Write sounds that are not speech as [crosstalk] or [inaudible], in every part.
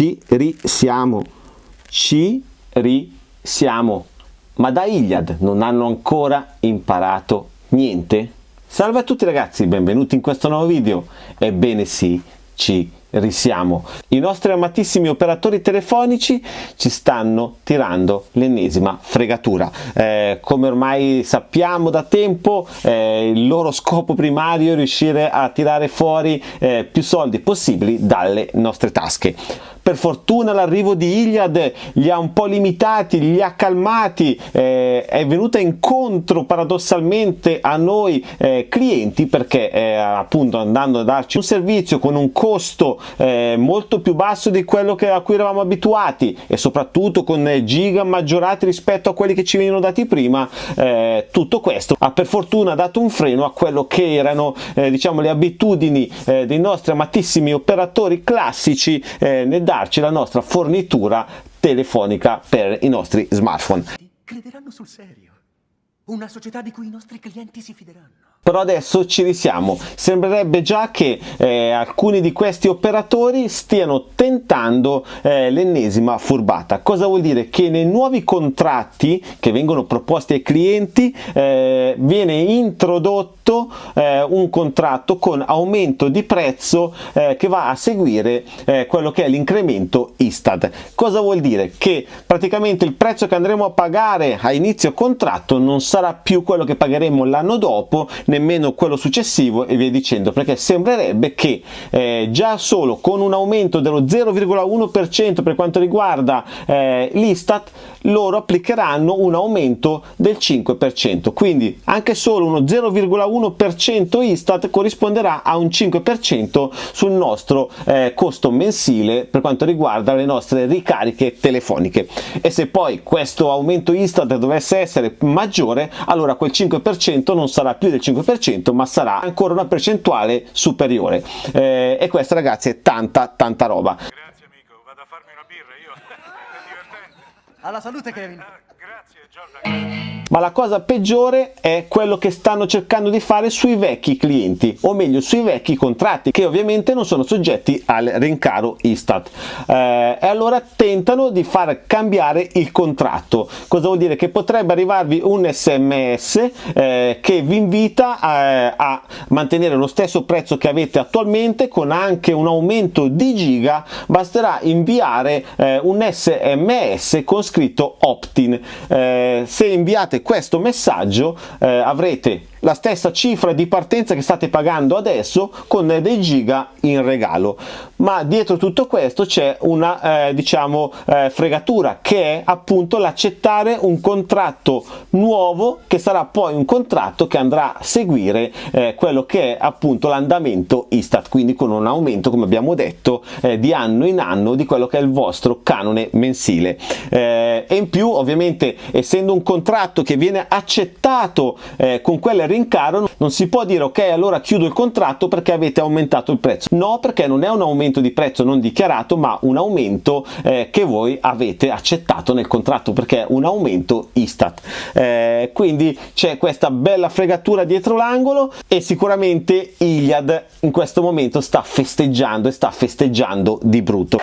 ci risiamo, ci risiamo. Ma da Iliad non hanno ancora imparato niente? Salve a tutti ragazzi, benvenuti in questo nuovo video. Ebbene sì, ci risiamo. I nostri amatissimi operatori telefonici ci stanno tirando l'ennesima fregatura. Eh, come ormai sappiamo da tempo, eh, il loro scopo primario è riuscire a tirare fuori eh, più soldi possibili dalle nostre tasche per fortuna l'arrivo di Iliad li ha un po' limitati, li ha calmati, eh, è venuta incontro paradossalmente a noi eh, clienti perché eh, appunto andando a darci un servizio con un costo eh, molto più basso di quello che, a cui eravamo abituati e soprattutto con giga maggiorati rispetto a quelli che ci venivano dati prima, eh, tutto questo ha per fortuna dato un freno a quello che erano eh, diciamo le abitudini dei nostri amatissimi operatori classici nel darci la nostra fornitura telefonica per i nostri smartphone. Crederanno sul serio. Una società di cui i nostri clienti si fideranno però adesso ci risiamo sembrerebbe già che eh, alcuni di questi operatori stiano tentando eh, l'ennesima furbata cosa vuol dire che nei nuovi contratti che vengono proposti ai clienti eh, viene introdotto eh, un contratto con aumento di prezzo eh, che va a seguire eh, quello che è l'incremento Istat. Cosa vuol dire? Che praticamente il prezzo che andremo a pagare a inizio contratto non sarà più quello che pagheremo l'anno dopo nemmeno quello successivo e via dicendo perché sembrerebbe che eh, già solo con un aumento dello 0,1% per quanto riguarda eh, l'Istat loro applicheranno un aumento del 5% quindi anche solo uno 0,1% Istat corrisponderà a un 5% sul nostro eh, costo mensile per quanto riguarda le nostre ricariche telefoniche. E se poi questo aumento Istat dovesse essere maggiore allora quel 5% non sarà più del 5% 5% ma sarà ancora una percentuale superiore. Eh, e questa ragazzi è tanta tanta roba. Grazie amico. Vado a farmi una birra io. [laughs] È divertente. Alla salute Kevin. Eh, Jordan ma la cosa peggiore è quello che stanno cercando di fare sui vecchi clienti o meglio sui vecchi contratti che ovviamente non sono soggetti al rincaro Istat. Eh, e allora tentano di far cambiare il contratto. Cosa vuol dire? Che potrebbe arrivarvi un sms eh, che vi invita a, a mantenere lo stesso prezzo che avete attualmente con anche un aumento di giga. Basterà inviare eh, un sms con scritto opt-in eh, se inviate questo messaggio eh, avrete la stessa cifra di partenza che state pagando adesso con dei giga in regalo. Ma dietro tutto questo c'è una eh, diciamo eh, fregatura che è appunto l'accettare un contratto nuovo che sarà poi un contratto che andrà a seguire eh, quello che è appunto l'andamento Istat quindi con un aumento come abbiamo detto eh, di anno in anno di quello che è il vostro canone mensile. Eh, e in più ovviamente essendo un contratto che viene accettato eh, con quelle rincaro non si può dire ok allora chiudo il contratto perché avete aumentato il prezzo. No perché non è un aumento di prezzo non dichiarato ma un aumento eh, che voi avete accettato nel contratto perché è un aumento Istat. Eh, quindi c'è questa bella fregatura dietro l'angolo e sicuramente Iliad in questo momento sta festeggiando e sta festeggiando di brutto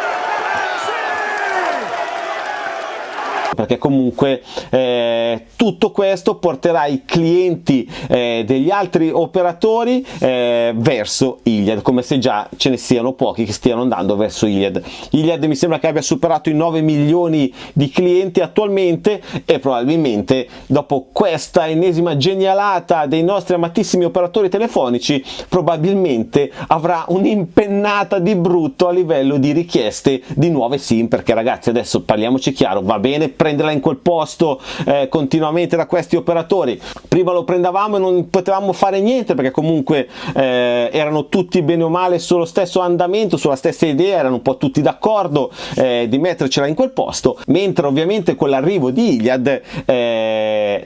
perché comunque eh, tutto questo porterà i clienti eh, degli altri operatori eh, verso Iliad come se già ce ne siano pochi che stiano andando verso Iliad. Iliad mi sembra che abbia superato i 9 milioni di clienti attualmente e probabilmente dopo questa ennesima genialata dei nostri amatissimi operatori telefonici probabilmente avrà un'impennata di brutto a livello di richieste di nuove sim perché ragazzi adesso parliamoci chiaro va bene prenderla in quel posto eh, continuamente da questi operatori. Prima lo prendevamo e non potevamo fare niente perché comunque eh, erano tutti bene o male sullo stesso andamento sulla stessa idea erano un po' tutti d'accordo eh, di mettercela in quel posto. Mentre ovviamente con l'arrivo di Iliad eh,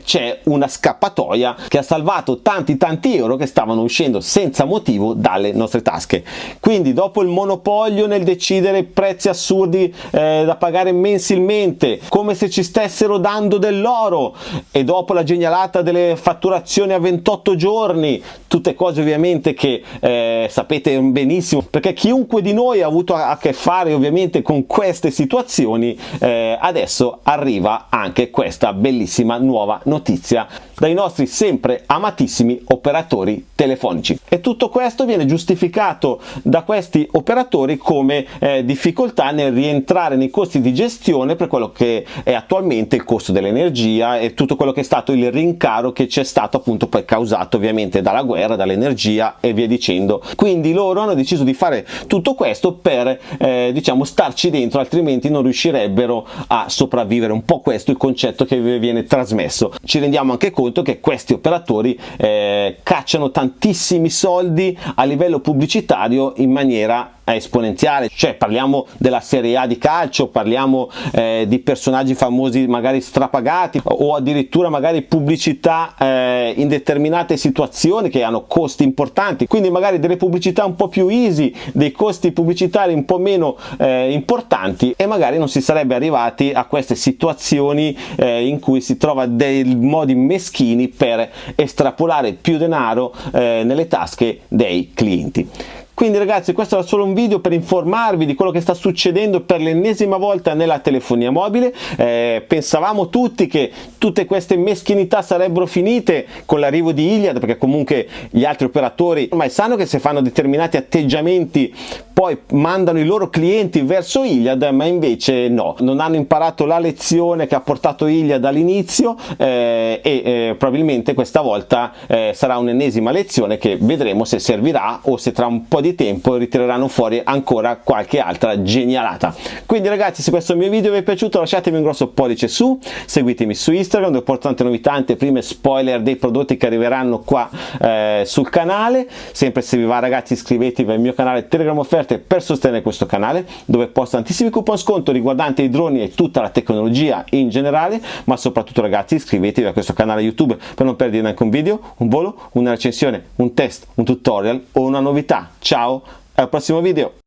c'è una scappatoia che ha salvato tanti tanti euro che stavano uscendo senza motivo dalle nostre tasche. Quindi dopo il monopolio nel decidere prezzi assurdi eh, da pagare mensilmente come se ci stessero dando dell'oro e dopo la genialata delle fatturazioni a 28 giorni, tutte cose ovviamente che eh, sapete benissimo perché chiunque di noi ha avuto a che fare ovviamente con queste situazioni, eh, adesso arriva anche questa bellissima nuova notizia dai nostri sempre amatissimi operatori telefonici e tutto questo viene giustificato da questi operatori come eh, difficoltà nel rientrare nei costi di gestione per quello che è attualmente il costo dell'energia e tutto quello che è stato il rincaro che c'è stato appunto poi causato ovviamente dalla guerra, dall'energia e via dicendo. Quindi loro hanno deciso di fare tutto questo per eh, diciamo starci dentro altrimenti non riuscirebbero a sopravvivere. Un po' questo è il concetto che viene trasmesso. Ci rendiamo anche conto che questi operatori eh, cacciano tantissimi soldi a livello pubblicitario in maniera esponenziale, cioè parliamo della Serie A di calcio, parliamo eh, di personaggi famosi magari strapagati o addirittura magari pubblicità eh, in determinate situazioni che hanno costi importanti, quindi magari delle pubblicità un po' più easy, dei costi pubblicitari un po' meno eh, importanti e magari non si sarebbe arrivati a queste situazioni eh, in cui si trova dei modi meschini per estrapolare più denaro eh, nelle tasche dei clienti. Quindi ragazzi questo era solo un video per informarvi di quello che sta succedendo per l'ennesima volta nella telefonia mobile. Eh, pensavamo tutti che tutte queste meschinità sarebbero finite con l'arrivo di Iliad perché comunque gli altri operatori ormai sanno che se fanno determinati atteggiamenti poi mandano i loro clienti verso Iliad ma invece no, non hanno imparato la lezione che ha portato Iliad all'inizio eh, e eh, probabilmente questa volta eh, sarà un'ennesima lezione che vedremo se servirà o se tra un po' di tempo ritireranno fuori ancora qualche altra genialata. Quindi ragazzi se questo mio video vi è piaciuto lasciatemi un grosso pollice su, seguitemi su Instagram dove porto tante novità, anteprime, spoiler dei prodotti che arriveranno qua eh, sul canale. Sempre se vi va ragazzi iscrivetevi al mio canale Telegram Offerte per sostenere questo canale dove posto tantissimi coupon sconto riguardanti i droni e tutta la tecnologia in generale ma soprattutto ragazzi iscrivetevi a questo canale YouTube per non perdere neanche un video, un volo, una recensione, un test, un tutorial o una novità. Ciao! al prossimo video